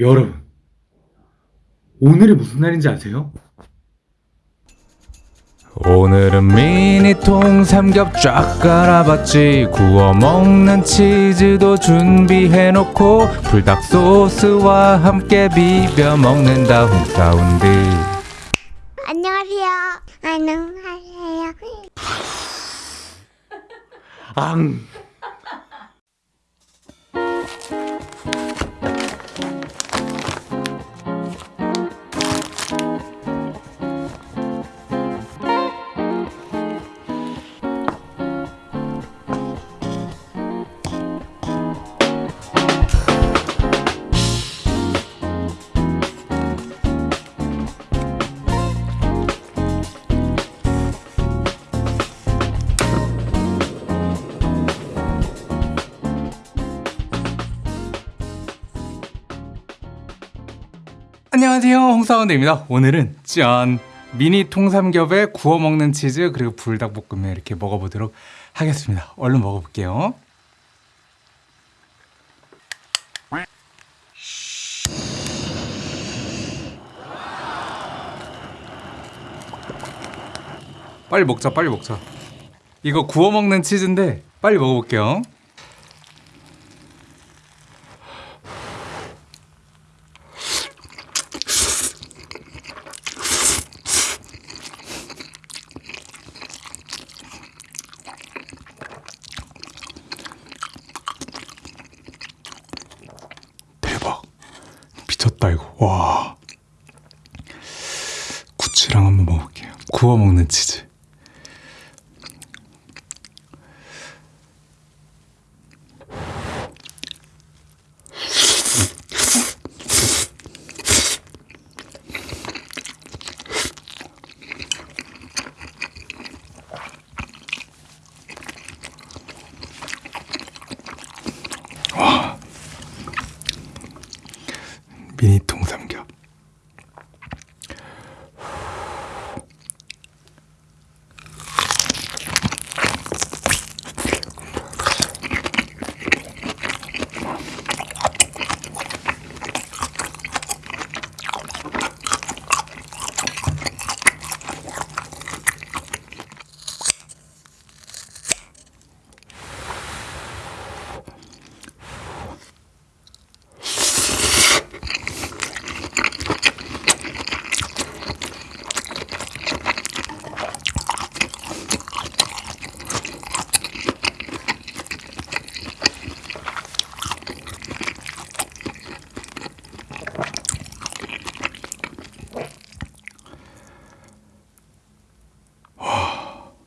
여러분, 오늘이 무슨 날인지 아세요? 오늘은 미니통 삼겹 쫙 깔아봤지 구워 먹는 치즈도 준비해놓고 불닭 소스와 함께 비벼 먹는다 홈사운드 안녕하세요. 안녕하세요. 앙! 안녕하세요. 홍사운드입니다. 오늘은 짠. 미니 통삼겹에 구워 먹는 치즈 그리고 불닭볶음면 이렇게 먹어보도록 하겠습니다. 얼른 먹어볼게요. 빨리 먹자 빨리 먹자. 이거 구워 먹는 치즈인데 빨리 먹어볼게요 이거 와. 구치랑 한번 먹어볼게요. 구워 먹는 치즈 미니 통삼겹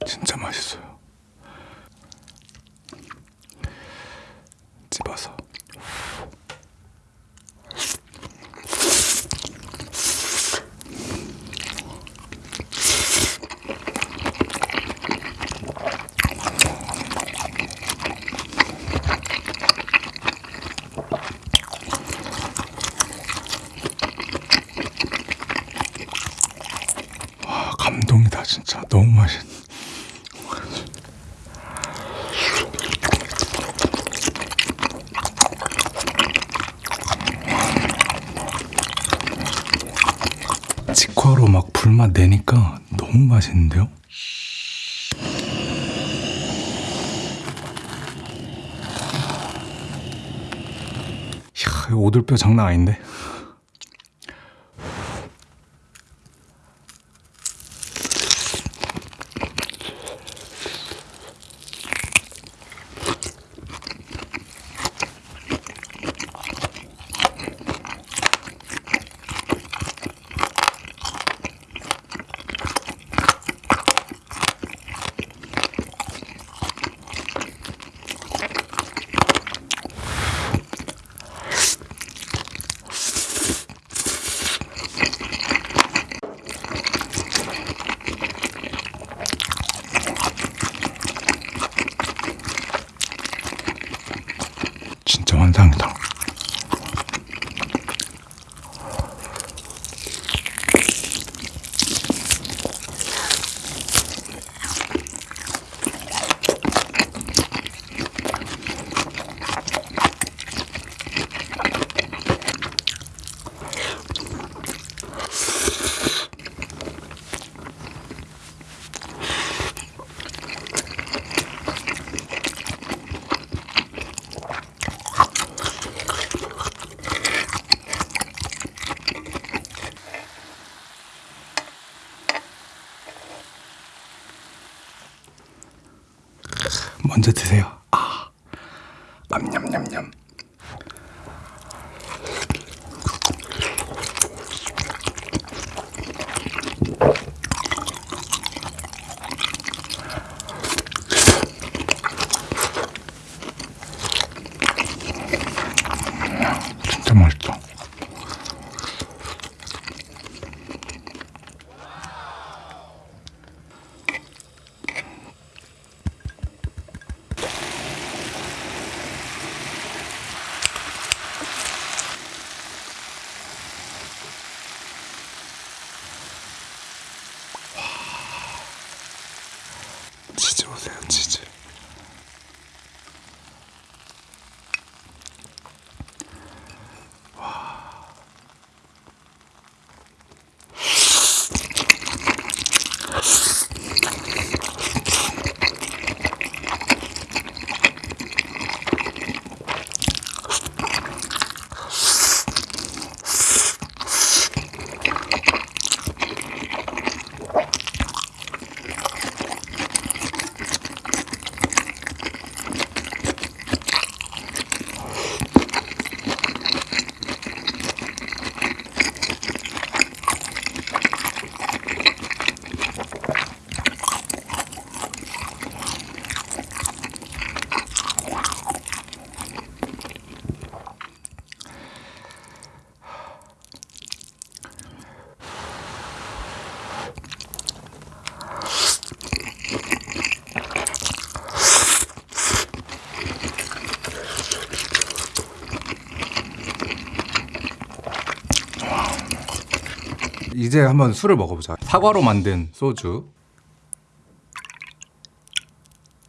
진짜 맛있어요 집어서 와 감동이다 진짜 너무 맛있 직화로 막 불맛 내니까 너무 맛있는데요? 이야, 오돌뼈 장난 아닌데? 먼저 드세요. 아, 냠냠냠냠. 진짜 맛있다. 치즈 보세요, 치즈. 이제 한번 술을 먹어보자. 사과로 만든 소주.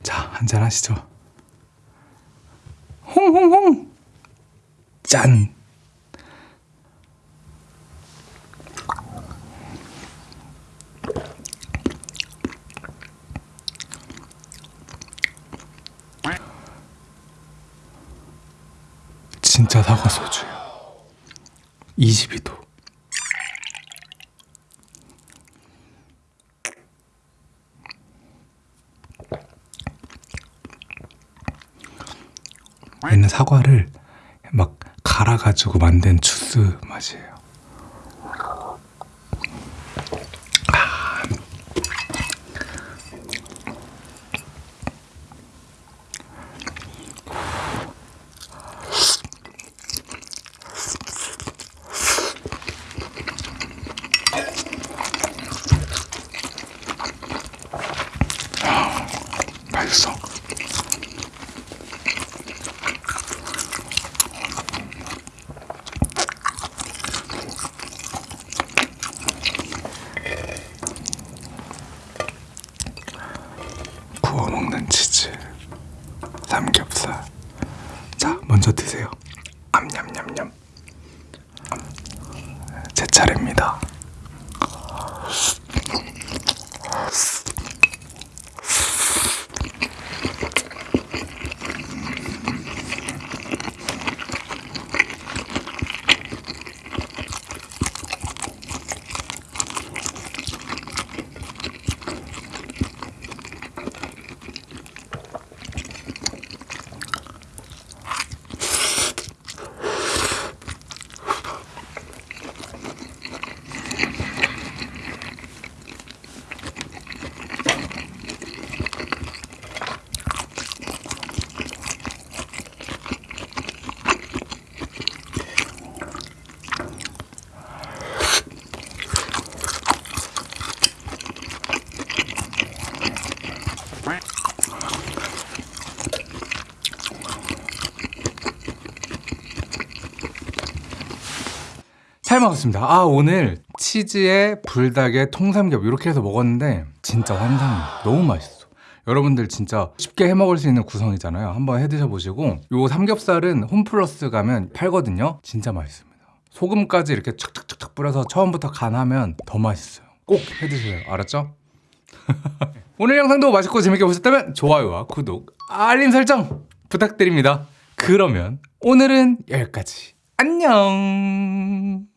자, 한잔 하시죠. 홍홍홍. 짠. 진짜 사과 소주예요. 22도. 얘는 사과를 막 갈아가지고 만든 주스 맛이에요. 맛있어. 구워 먹는 치즈, 삼겹살. 자, 먼저 드세요. 암냠냠냠. 제 차례입니다. 잘 먹었습니다. 아 오늘 치즈에 불닭에 통삼겹 이렇게 해서 먹었는데 진짜 환상이에요. 너무 맛있어. 여러분들 진짜 쉽게 해 먹을 수 있는 구성이잖아요. 한번 해 드셔 보시고 요 삼겹살은 홈플러스 가면 팔거든요. 진짜 맛있습니다. 소금까지 이렇게 촥촥촥촥 뿌려서 처음부터 간하면 더 맛있어요. 꼭 해 드세요. 알았죠? 오늘 영상도 맛있고 재밌게 보셨다면 좋아요와 구독, 알림 설정 부탁드립니다. 그러면 오늘은 여기까지. 안녕.